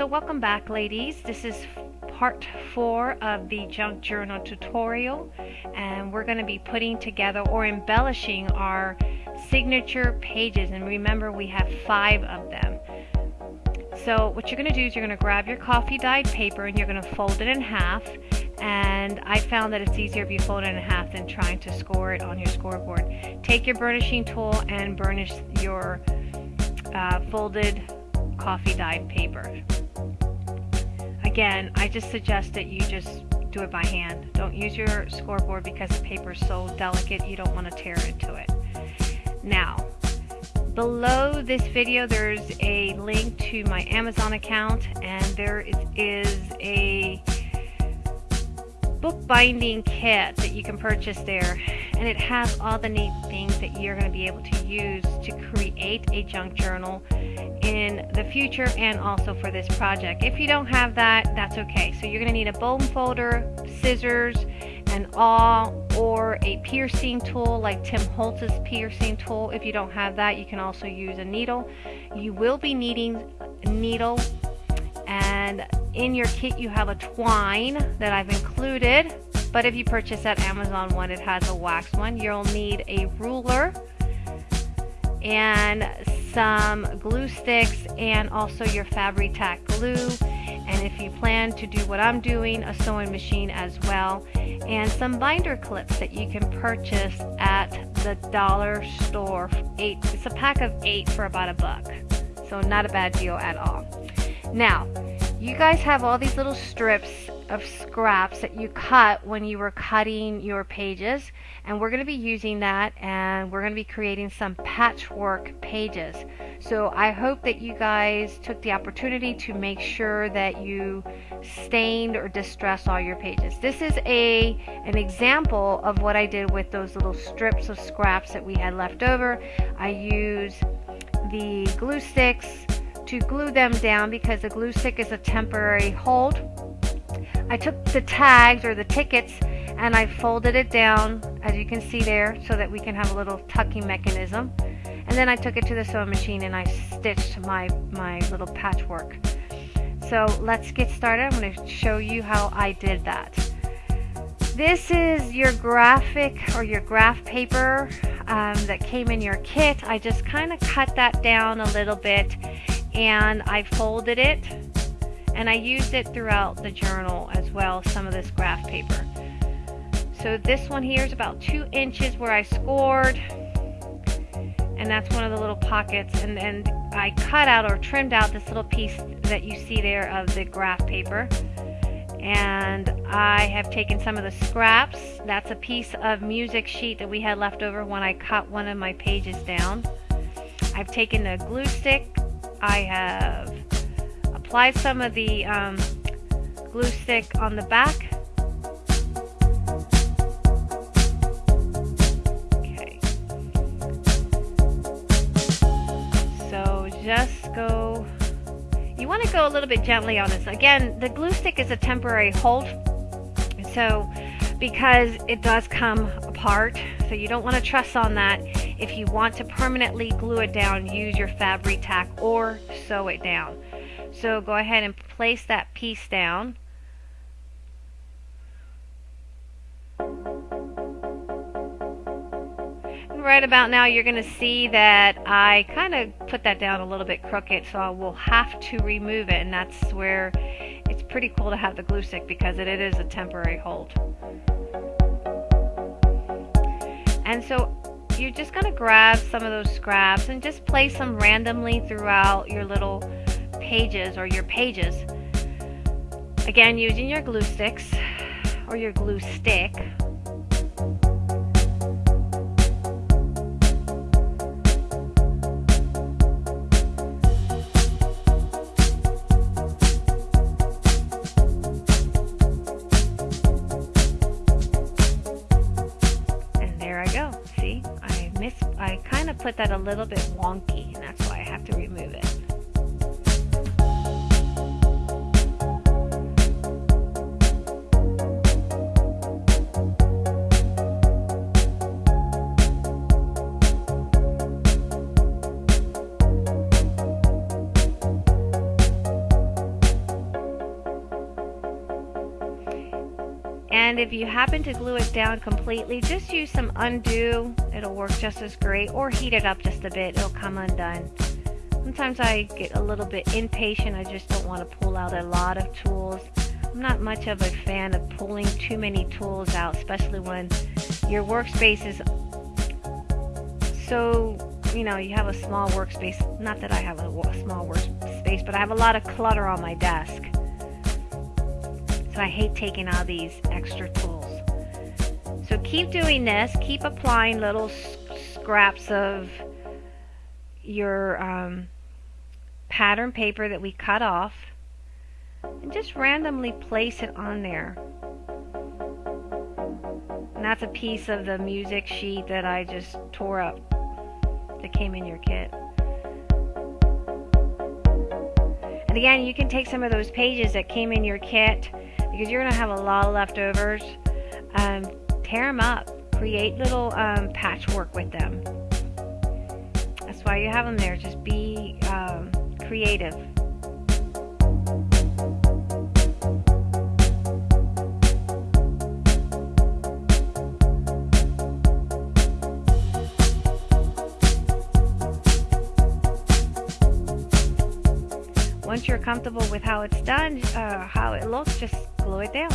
So welcome back ladies. This is part four of the junk journal tutorial and we're going to be putting together or embellishing our signature pages and remember we have five of them. So what you're going to do is you're going to grab your coffee dyed paper and you're going to fold it in half and I found that it's easier if you fold it in half than trying to score it on your scoreboard. Take your burnishing tool and burnish your uh, folded coffee dyed paper. Again, I just suggest that you just do it by hand. Don't use your scoreboard because the paper is so delicate you don't want to tear into it. Now, below this video there's a link to my Amazon account and there is, is a bookbinding kit that you can purchase there and it has all the neat things that you're going to be able to use to create a junk journal in the future and also for this project. If you don't have that, that's okay. So you're going to need a bone folder, scissors, an awl, or a piercing tool like Tim Holtz's piercing tool. If you don't have that, you can also use a needle. You will be needing needle and in your kit you have a twine that I've included. But if you purchase that Amazon one it has a wax one. You'll need a ruler and some glue sticks and also your Fabri-Tac glue. And if you plan to do what I'm doing a sewing machine as well. And some binder clips that you can purchase at the dollar store. Eight it's a pack of eight for about a buck. So not a bad deal at all now you guys have all these little strips of scraps that you cut when you were cutting your pages and we're going to be using that and we're going to be creating some patchwork pages. So I hope that you guys took the opportunity to make sure that you stained or distressed all your pages. This is a an example of what I did with those little strips of scraps that we had left over. I use the glue sticks to glue them down because the glue stick is a temporary hold. I took the tags or the tickets and I folded it down as you can see there so that we can have a little tucking mechanism. And then I took it to the sewing machine and I stitched my my little patchwork. So let's get started. I'm going to show you how I did that. This is your graphic or your graph paper um, that came in your kit. I just kind of cut that down a little bit and I folded it and I used it throughout the journal as well some of this graph paper. So this one here is about two inches where I scored and that's one of the little pockets and then I cut out or trimmed out this little piece that you see there of the graph paper. And I have taken some of the scraps. That's a piece of music sheet that we had left over when I cut one of my pages down. I've taken the glue stick I have applied some of the um, glue stick on the back. Okay. So just go, you want to go a little bit gently on this. Again, the glue stick is a temporary hold. So because it does come apart, so you don't want to trust on that. If you want to permanently glue it down, use your Fabri-Tac or sew it down. So go ahead and place that piece down. right about now you're going to see that I kind of put that down a little bit crooked so I will have to remove it and that's where it's pretty cool to have the glue stick because it, it is a temporary hold. And so you're just going to grab some of those scraps and just place them randomly throughout your little pages or your pages. Again, using your glue sticks or your glue stick. Put that a little bit wonky and that's why I have to remove it. If you happen to glue it down completely, just use some Un-du. It'll work just as great. Or heat it up just a bit. It'll come undone. Sometimes I get a little bit impatient. I just don't want to pull out a lot of tools. I'm not much of a fan of pulling too many tools out, especially when your workspace is so, you know, you have a small workspace. Not that I have a small workspace, but I have a lot of clutter on my desk. I hate taking all these extra tools. So keep doing this. Keep applying little scraps of your um, pattern paper that we cut off and just randomly place it on there. And that's a piece of the music sheet that I just tore up that came in your kit. And again, you can take some of those pages that came in your kit because you're going to have a lot of leftovers. Um, tear them up. Create little um, patchwork with them. That's why you have them there. Just be um, creative. Once you're comfortable with how it's done, uh, how it looks, just glue it down.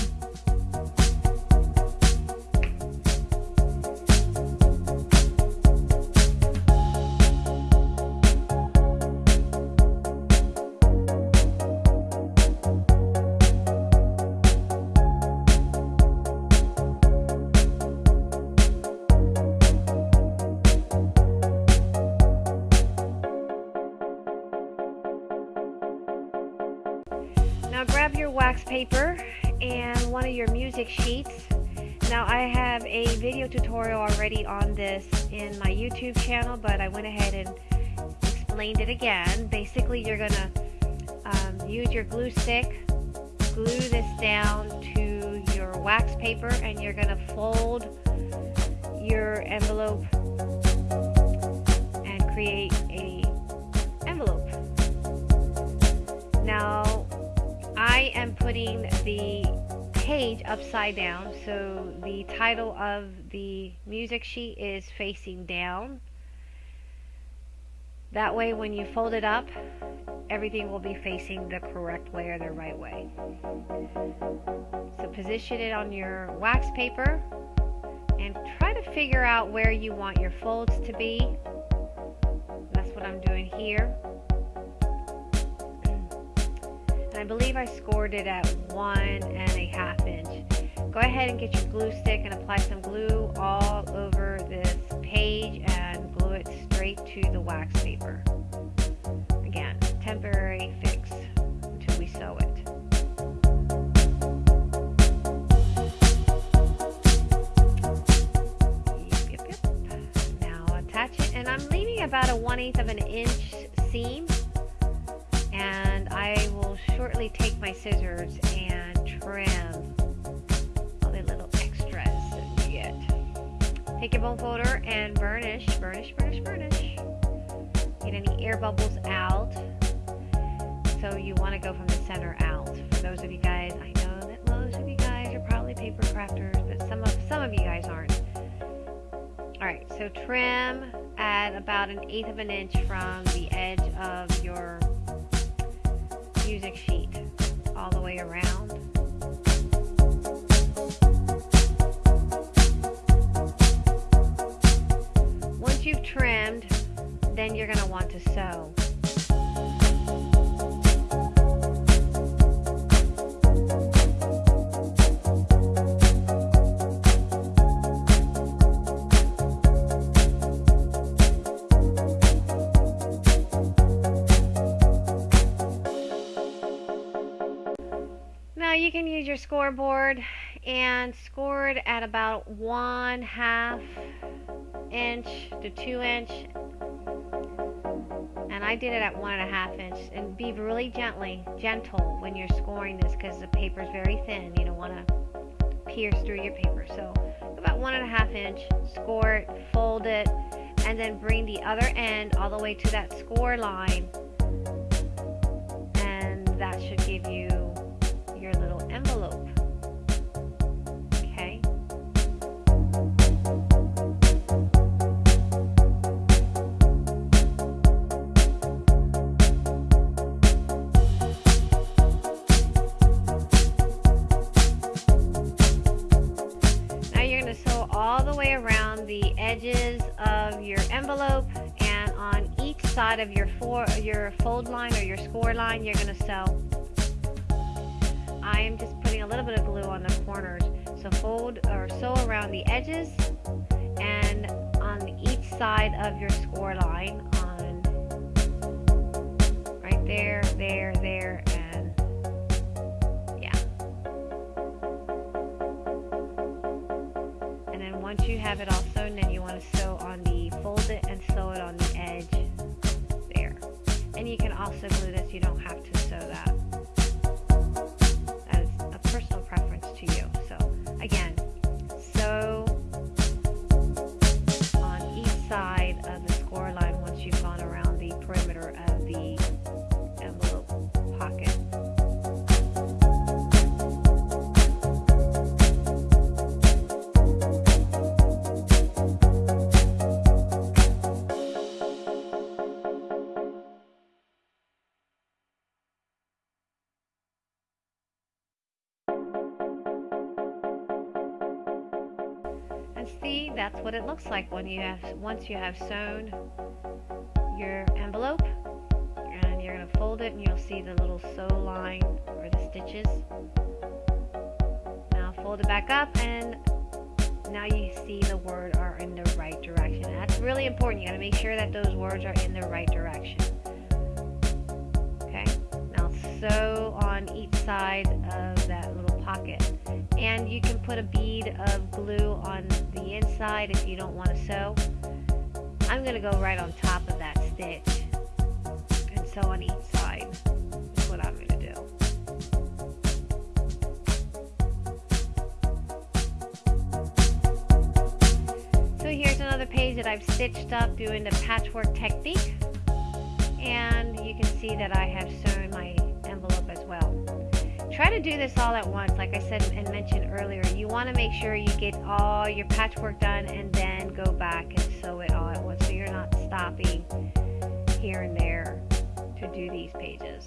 Now grab your wax paper and one of your music sheets. Now I have a video tutorial already on this in my YouTube channel, but I went ahead and explained it again. Basically, you're gonna um, use your glue stick, glue this down to your wax paper, and you're gonna fold your envelope and create a envelope. Now I am putting the page upside down so the title of the music sheet is facing down. That way when you fold it up everything will be facing the correct way or the right way. So position it on your wax paper and try to figure out where you want your folds to be. That's what I'm doing here believe I scored it at one and a half inch. Go ahead and get your glue stick and apply some glue all over this page and glue it straight to the wax paper. Again, temporary fix until we sew it. Yep, yep, yep. Now attach it and I'm leaving about a 1 8 of an inch seam I take my scissors and trim all the little extras that you get. Take your bone folder and burnish, burnish, burnish, burnish. Get any air bubbles out. So you want to go from the center out. For those of you guys, I know that most of you guys are probably paper crafters, but some of some of you guys aren't. Alright, so trim at about an eighth of an inch from the edge of your music sheet all the way around. Once you've trimmed, then you're going to want to sew. Your scoreboard and scored at about one half inch to two inch. And I did it at one and a half inch. And be really gently gentle when you're scoring this because the paper is very thin. You don't want to pierce through your paper. So about one and a half inch score it fold it and then bring the other end all the way to that score line. And that should give you Okay. Now you're going to sew all the way around the edges of your envelope and on each side of your, for, your fold line or your score line you're going to sew I am just putting a little bit of glue on the corners. So fold or sew around the edges and on each side of your score line on right there, there, there, and yeah. And then once you have it all sewn, then you want to sew on the, fold it and sew it on the edge there. And you can also glue this, you don't have to sew that. What it looks like when you have once you have sewn your envelope and you're going to fold it and you'll see the little sew line or the stitches. Now fold it back up and now you see the word are in the right direction. That's really important. You got to make sure that those words are in the right direction. Okay? Now sew on each side of that little pocket and you can put a bead of glue on the inside if you don't want to sew. I'm going to go right on top of that stitch and sew on each side. That's what I'm going to do. So here's another page that I've stitched up doing the patchwork technique and you can see that I have sewn my. Try to do this all at once, like I said and mentioned earlier. You want to make sure you get all your patchwork done and then go back and sew it all at once so you're not stopping here and there to do these pages.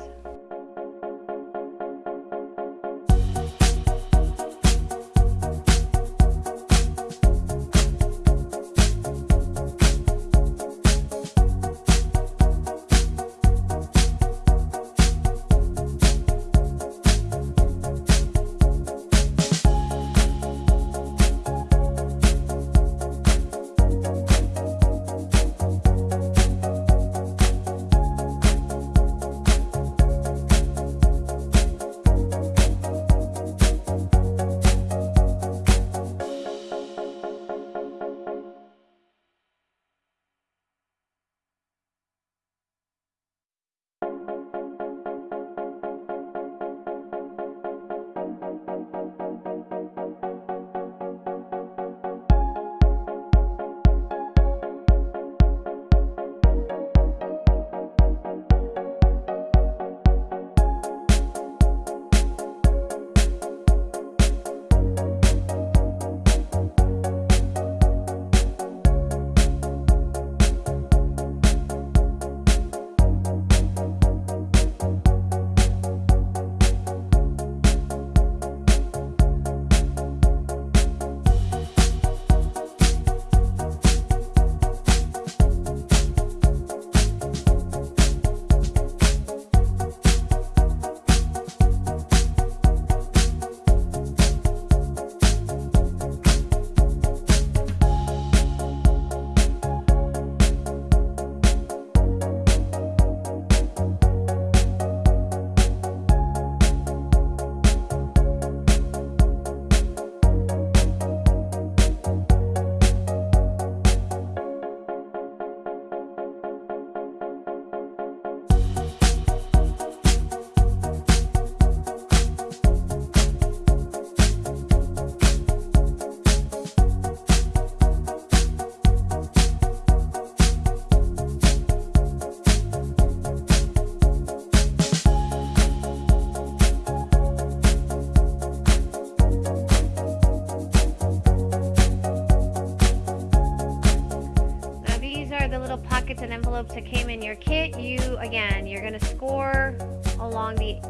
Score along the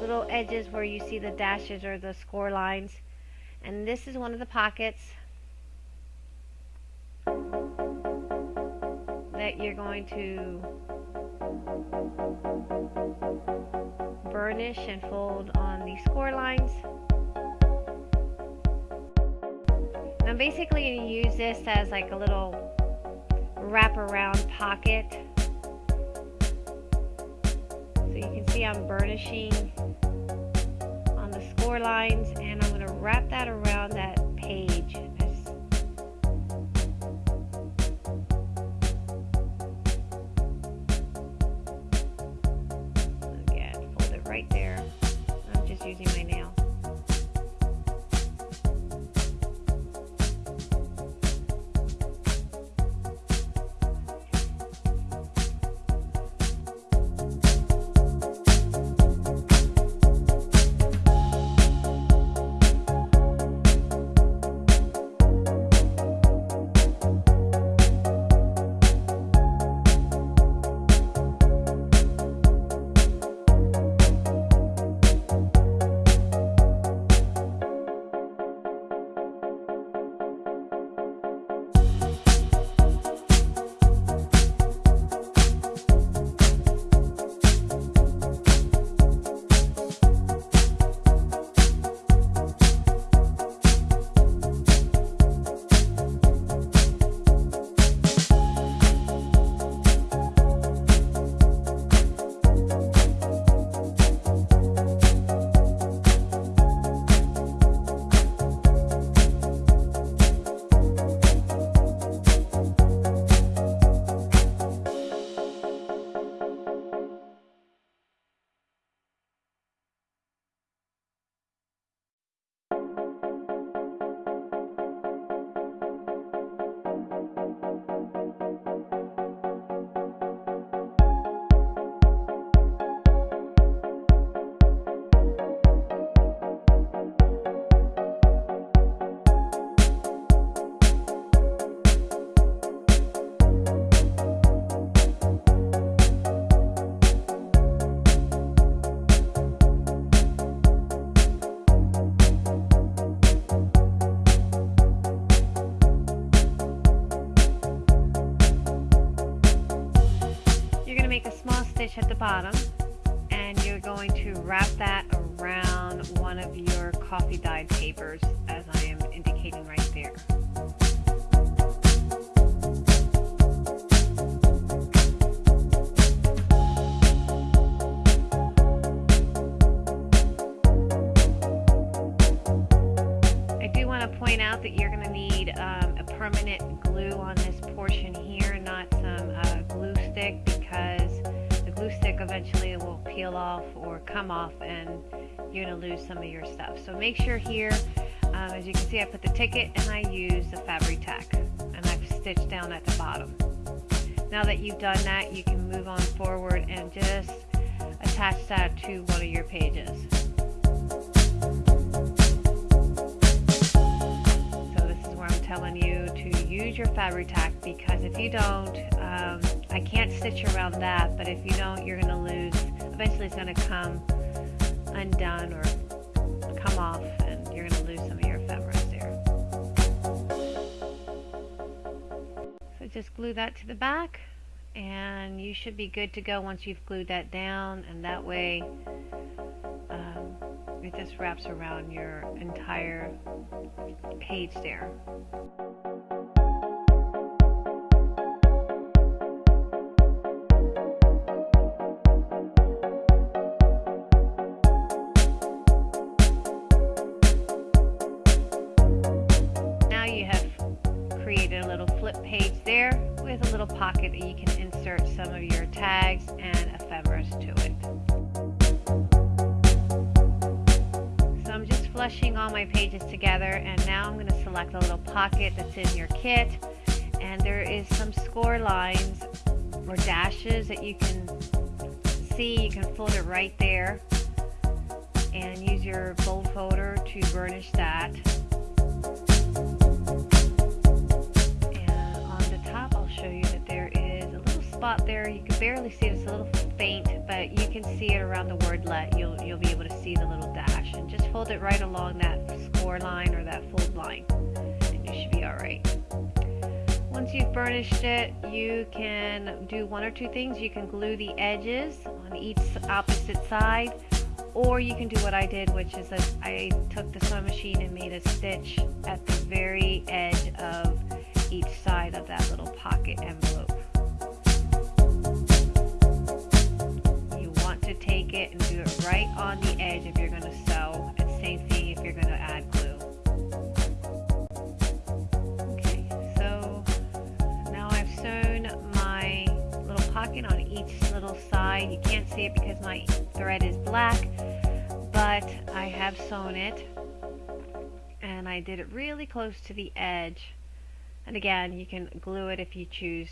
little edges where you see the dashes or the score lines. And this is one of the pockets. that you're going to burnish and fold on the score lines. Now basically you use this as like a little wraparound pocket. See I'm burnishing on the score lines and I'm going to wrap that around that page bottom and you're going to wrap that around one of your coffee dyed some of your stuff. So make sure here, um, as you can see I put the ticket and I use the Fabri-Tac and I've stitched down at the bottom. Now that you've done that you can move on forward and just attach that to one of your pages. So this is where I'm telling you to use your Fabri-Tac because if you don't um, I can't stitch around that, but if you don't, you're going to lose. Eventually, it's going to come undone or come off, and you're going to lose some of your ephemeras there. So just glue that to the back, and you should be good to go once you've glued that down, and that way um, it just wraps around your entire page there. Pocket that you can insert some of your tags and ephemeras to it. So I'm just flushing all my pages together and now I'm going to select a little pocket that's in your kit and there is some score lines or dashes that you can see. You can fold it right there and use your bone folder to burnish that. Spot there. You can barely see it. It's a little faint, but you can see it around the word let. You'll, you'll be able to see the little dash. And just fold it right along that score line or that fold line. And you should be alright. Once you've burnished it, you can do one or two things. You can glue the edges on each opposite side, or you can do what I did, which is that I took the sewing machine and made a stitch at the very edge of each side of that little pocket envelope. To take it and do it right on the edge if you're going to sew, and same thing if you're going to add glue. Okay, so now I've sewn my little pocket on each little side. You can't see it because my thread is black, but I have sewn it and I did it really close to the edge. And again, you can glue it if you choose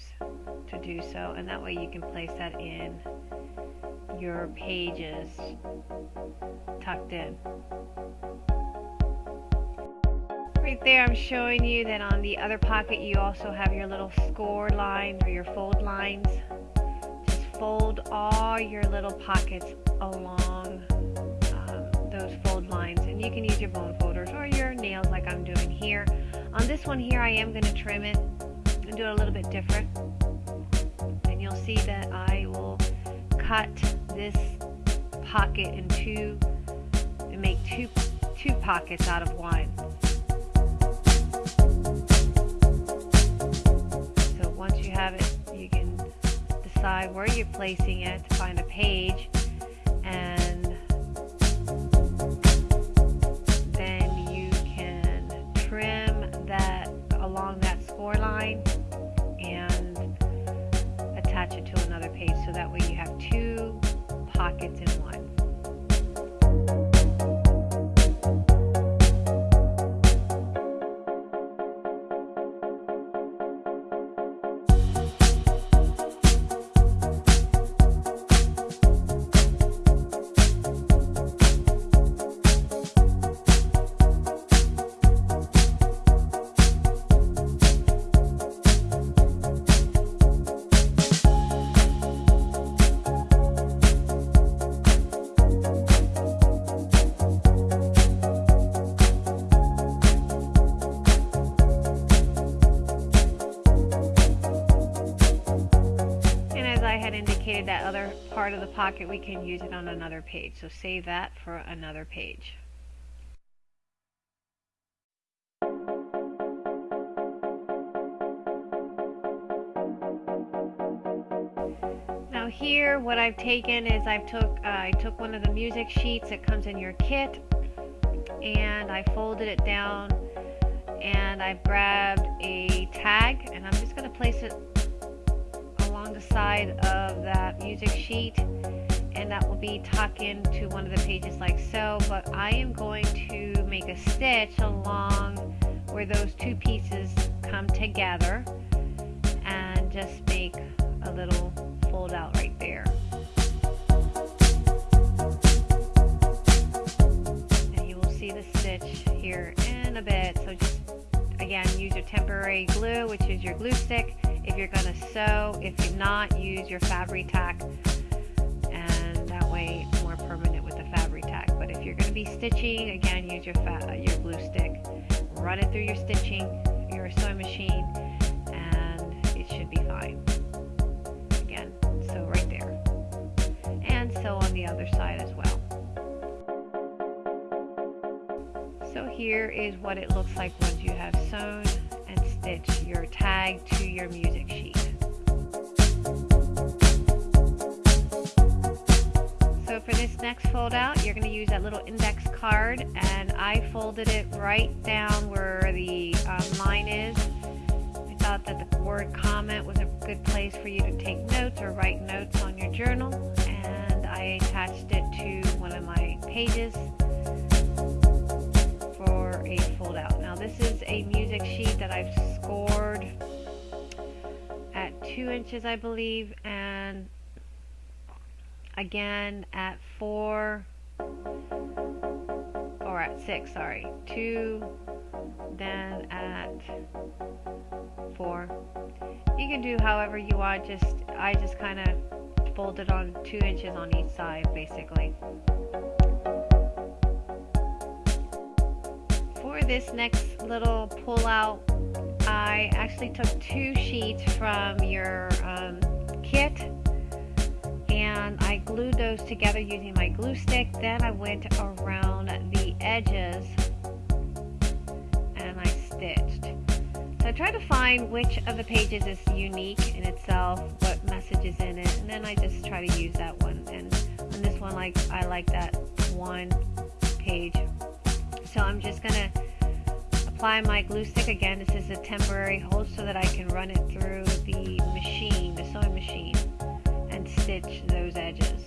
to do so, and that way you can place that in your pages tucked in. Right there I'm showing you that on the other pocket you also have your little score lines or your fold lines. Just fold all your little pockets along um, those fold lines. And you can use your bone folders or your nails like I'm doing here. On this one here I am going to trim it and do it a little bit different. And you'll see that I will cut this pocket in two and make two two pockets out of one so once you have it you can decide where you're placing it, to find a page, and then you can trim that along that score line and attach it to another page so that way you have pockets pocket, we can use it on another page. So save that for another page. Now here, what I've taken is I've took uh, I took one of the music sheets that comes in your kit, and I folded it down, and I've grabbed a tag, and I'm just going to place it the side of that music sheet and that will be tucked into one of the pages like so but I am going to make a stitch along where those two pieces come together and just make a little fold out right there. And you will see the stitch here in a bit. So just again use your temporary glue which is your glue stick if you're going to sew. If you're not, use your Fabri-Tac and that way it's more permanent with the Fabri-Tac. But if you're going to be stitching, again, use your, your glue stick. Run it through your stitching, your sewing machine, and it should be fine. Again, sew right there. And sew on the other side as well. So here is what it looks like once you have sewn stitch your tag to your music sheet. So for this next fold out, you're going to use that little index card and I folded it right down where the um, line is. I thought that the word comment was a good place for you to take notes or write notes on your journal and I attached it to one of my pages fold out. Now this is a music sheet that I've scored at two inches I believe and again at four or at six sorry. Two then at four. You can do however you want just I just kind of folded on two inches on each side basically for this next little pull out I actually took two sheets from your um, kit and I glued those together using my glue stick. Then I went around the edges and I stitched. So I tried to find which of the pages is unique in itself, what message is in it, and then I just try to use that one. And on this one, like I like that one page. So I'm just gonna apply my glue stick again. This is a temporary hold so that I can run it through the machine, the sewing machine, and stitch those edges.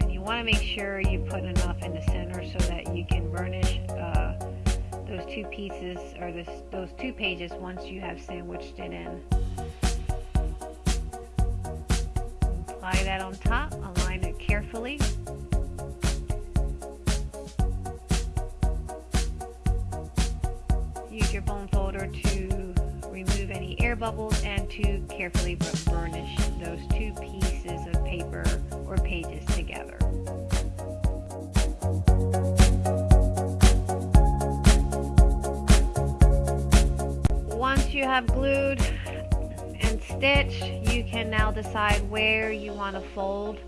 And you want to make sure you put enough in the center so that you can burnish uh, those two pieces or this, those two pages once you have sandwiched it in. Apply that on top, it carefully. Use your bone folder to remove any air bubbles and to carefully burnish those two pieces of paper or pages together. Once you have glued and stitched, you can now decide where you want to fold.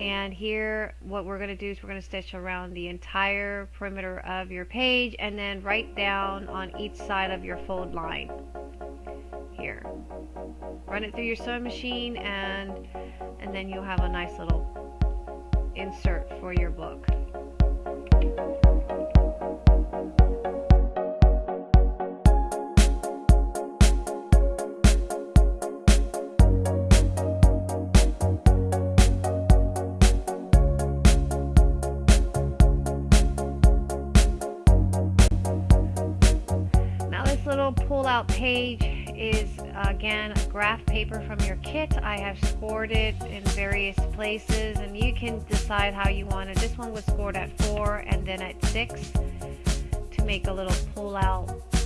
And here, what we're going to do is we're going to stitch around the entire perimeter of your page and then right down on each side of your fold line. Here. Run it through your sewing machine and, and then you'll have a nice little insert for your book. Page is again a graph paper from your kit. I have scored it in various places and you can decide how you want it. This one was scored at 4 and then at 6 to make a little pull-out two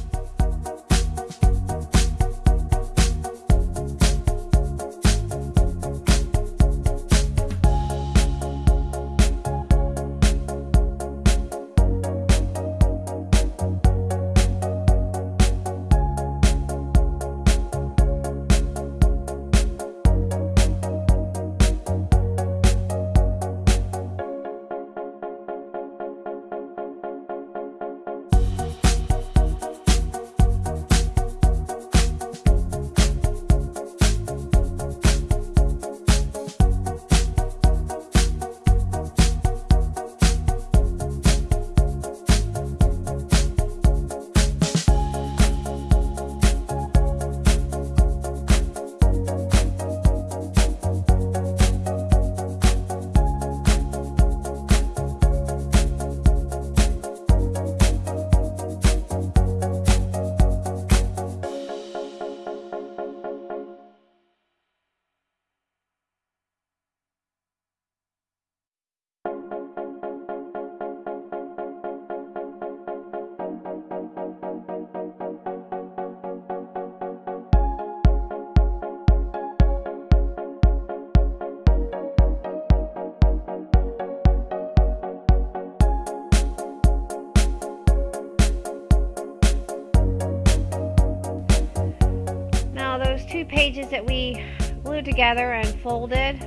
pages that we glued together and folded,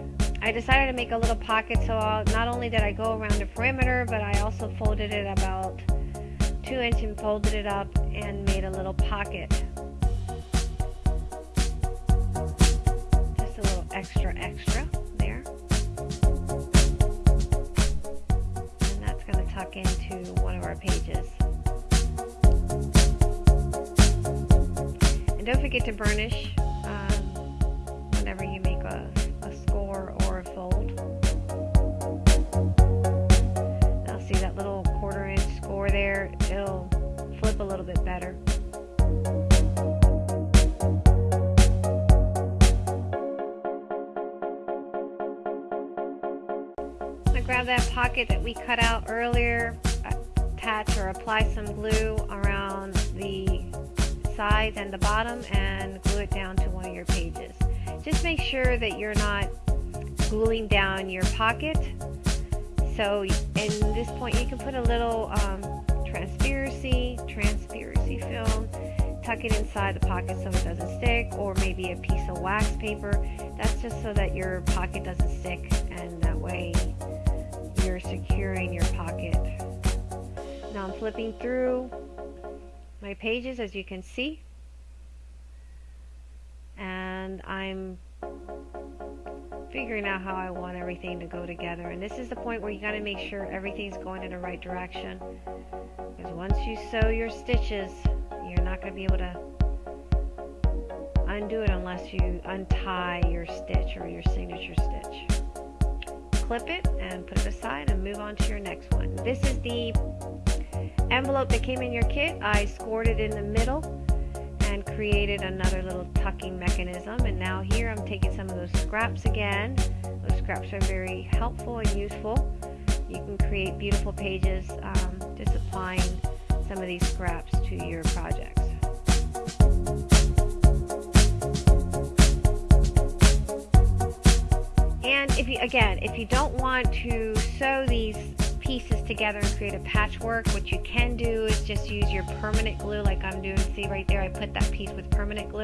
I decided to make a little pocket so I'll, not only did I go around the perimeter, but I also folded it about two inch and folded it up and made a little pocket. Just a little extra extra there. And that's going to tuck into one of our pages. And don't forget to burnish that we cut out earlier, attach or apply some glue around the sides and the bottom and glue it down to one of your pages. Just make sure that you're not gluing down your pocket So in this point, you can put a little um, transparency, transparency film, tuck it inside the pocket so it doesn't stick, or maybe a piece of wax paper. That's just so that your pocket doesn't stick, and that way you're securing your pocket. Now I'm flipping through my pages as you can see, and I'm figuring out how I want everything to go together. And this is the point where you got to make sure everything's going in the right direction. Because once you sew your stitches, you're not going to be able to undo it unless you untie your stitch or your signature stitch. Clip it and put it aside and move on to your next one. This is the envelope that came in your kit. I scored it in the middle and created another little tucking mechanism and now here I'm taking some of those scraps again those scraps are very helpful and useful you can create beautiful pages um, just applying some of these scraps to your projects and if you again if you don't want to sew these pieces together and create a patchwork, what you can do is just use your permanent glue like I'm doing. See right there, I put that piece with permanent glue.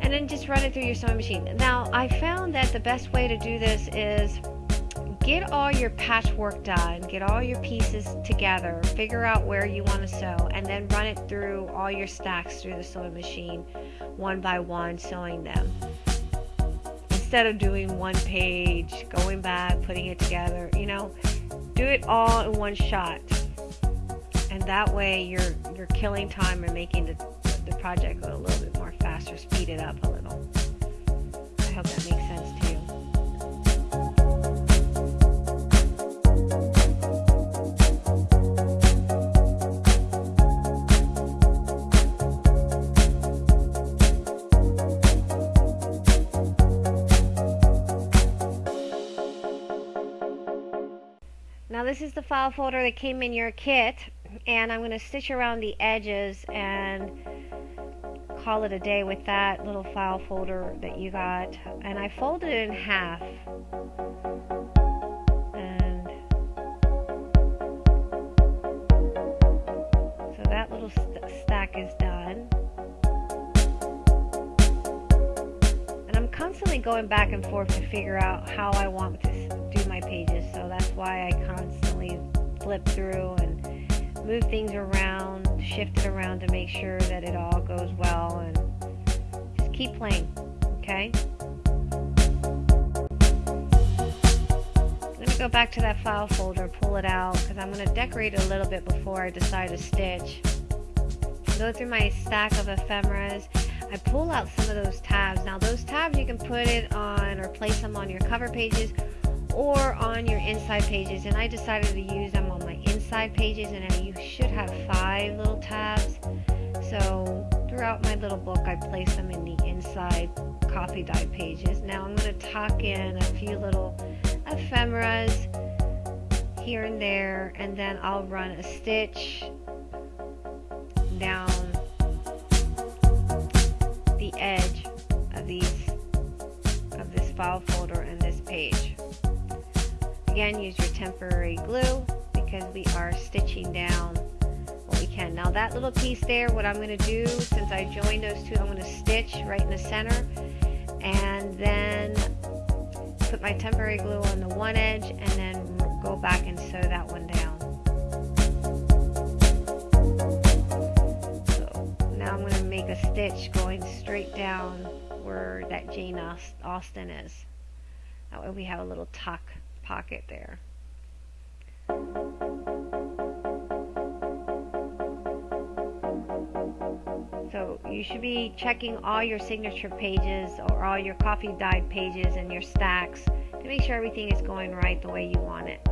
And then just run it through your sewing machine. Now, I found that the best way to do this is get all your patchwork done, get all your pieces together, figure out where you want to sew, and then run it through all your stacks through the sewing machine one by one, sewing them instead of doing one page, going back, putting it together, you know, do it all in one shot. And that way you're you're killing time and making the, the project go a little bit more faster speed it up a little. I hope that makes sense to you Now this is the file folder that came in your kit and I'm going to stitch around the edges and call it a day with that little file folder that you got. And I folded it in half. And so that little st stack is done. And I'm constantly going back and forth to figure out how I want to pages so that's why I constantly flip through and move things around, shift it around to make sure that it all goes well and just keep playing, okay? Going to go back to that file folder, pull it out, because I'm going to decorate it a little bit before I decide to stitch. Go through my stack of ephemeras. I pull out some of those tabs. Now those tabs you can put it on or place them on your cover pages or on your inside pages and I decided to use them on my inside pages and you should have five little tabs. So throughout my little book I place them in the inside coffee dye pages. Now I'm going to tuck in a few little ephemeras here and there and then I'll run a stitch down the edge of these of this file folder and this page Again, use your temporary glue because we are stitching down what we can. Now that little piece there, what I'm going to do, since I joined those two, I'm going to stitch right in the center and then put my temporary glue on the one edge and then go back and sew that one down. So now I'm going to make a stitch going straight down where that Jane Austen is. That way we have a little tuck pocket there. So you should be checking all your signature pages or all your coffee dyed pages and your stacks to make sure everything is going right the way you want it.